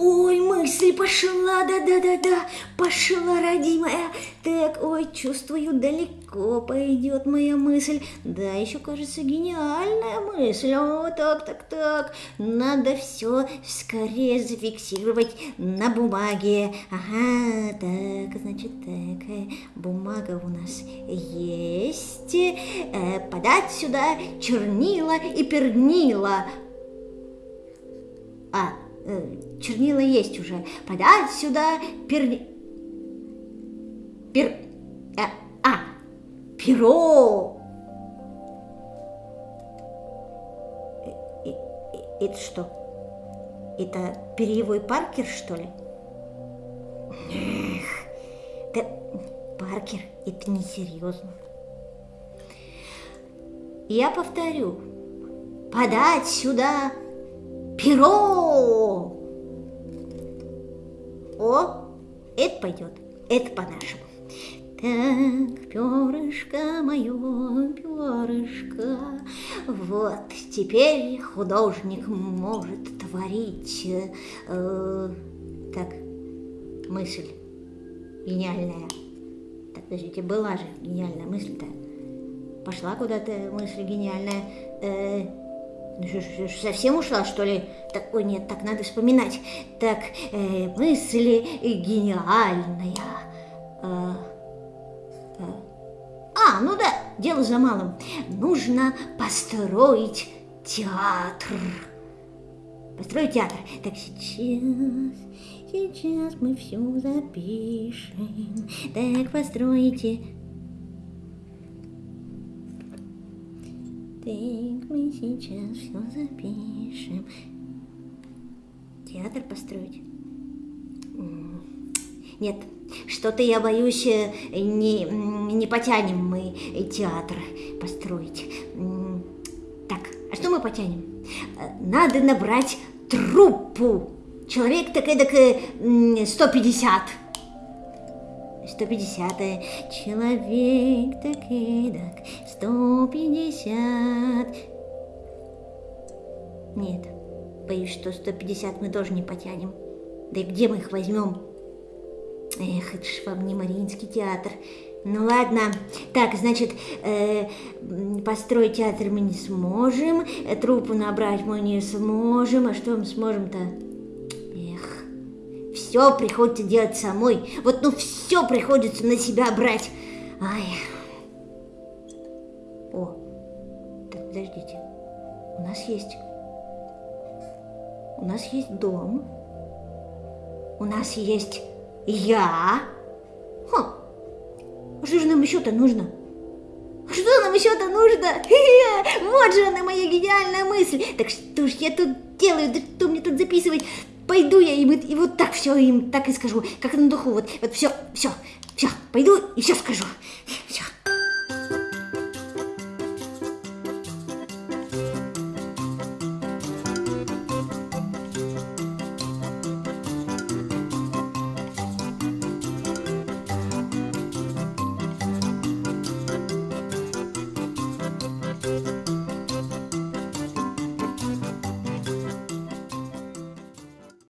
Ой, мысль пошла, да-да-да-да, пошла, родимая. Так, ой, чувствую, далеко пойдет моя мысль. Да, еще кажется гениальная мысль. О, так, так, так. Надо все скорее зафиксировать на бумаге. Ага, так, значит, так, бумага у нас есть. Э, подать сюда чернила и пернила. А, э, чернила есть уже. Подать сюда перни... Пер... А, а, перо. Э, э, это что? Это перьевой Паркер, что ли? Эх, да Паркер, это несерьезно. Я повторю. Подать сюда перо. Это пойдет, это по-нашему. Так, перышко мое, перышко, вот, теперь художник может творить. Э, так, мысль гениальная. Так, подождите, была же гениальная мысль-то. Пошла куда-то мысль гениальная. Э, совсем ушла, что ли? Так, ой, нет, так надо вспоминать. Так, э, мысли гениальная. Э, э. А, ну да, дело за малым. Нужно построить театр. Построить театр. Так, сейчас, сейчас мы все запишем. Так, постройте Так, мы сейчас все запишем. Театр построить? Нет, что-то я боюсь, э, не, не потянем мы театр построить. Так, а что мы потянем? Э, надо набрать труппу. Человек так эдак 150. 150 человек так эдак, 150. Нет, боюсь, что 150 мы тоже не потянем. Да и где мы их возьмем? Эх, это ж вам не Мариинский театр. Ну ладно, так, значит, э, построить театр мы не сможем, э, труппу набрать мы не сможем, а что мы сможем-то? Все приходится делать самой. Вот ну все приходится на себя брать. Ай. О, так, подождите. У нас есть... У нас есть дом. У нас есть я. Хм. Что же нам еще-то нужно? Что нам еще-то нужно? Вот же она, моя гениальная мысль. Так что ж я тут делаю? Да что мне тут записывать? Пойду я им и вот так все им так и скажу, как на духу, вот, вот все, все, все, пойду и все скажу, все.